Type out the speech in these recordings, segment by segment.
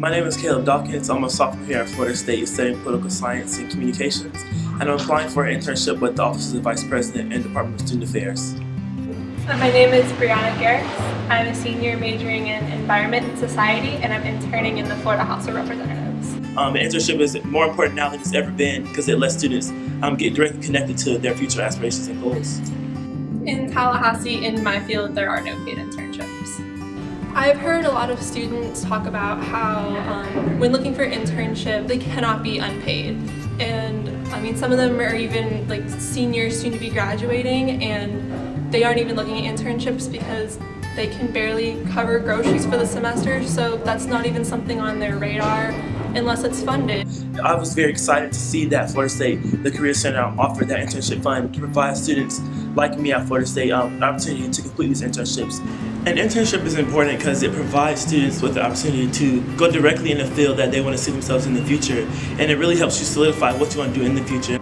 My name is Caleb Dawkins. I'm a sophomore here at Florida State studying political science and communications, and I'm applying for an internship with the Office of the Vice President and Department of Student Affairs. My name is Brianna Garrix. I'm a senior majoring in Environment and Society, and I'm interning in the Florida House of Representatives. Um, internship is more important now than it's ever been because it lets students um, get directly connected to their future aspirations and goals. In Tallahassee, in my field, there are no paid internships. I've heard a lot of students talk about how um, when looking for internship, they cannot be unpaid. And I mean, some of them are even like seniors soon to be graduating and they aren't even looking at internships because they can barely cover groceries for the semester, so that's not even something on their radar unless it's funded. I was very excited to see that Florida State, the Career Center, offered that internship fund to provide students like me at Florida State um, an opportunity to complete these internships. An internship is important because it provides students with the opportunity to go directly in the field that they want to see themselves in the future, and it really helps you solidify what you want to do in the future.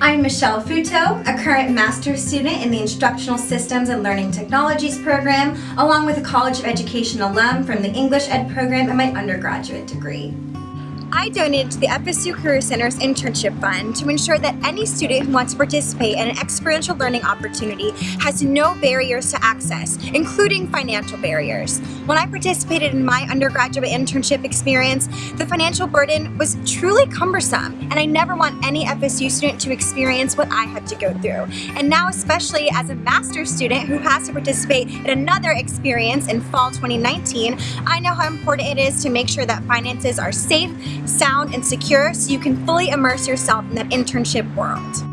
I'm Michelle Futo, a current master's student in the Instructional Systems and Learning Technologies program, along with a College of Education alum from the English Ed program and my undergraduate degree. I donated to the FSU Career Center's internship fund to ensure that any student who wants to participate in an experiential learning opportunity has no barriers to access, including financial barriers. When I participated in my undergraduate internship experience, the financial burden was truly cumbersome, and I never want any FSU student to experience what I had to go through. And now, especially as a master's student who has to participate in another experience in fall 2019, I know how important it is to make sure that finances are safe, sound, and secure so you can fully immerse yourself in that internship world.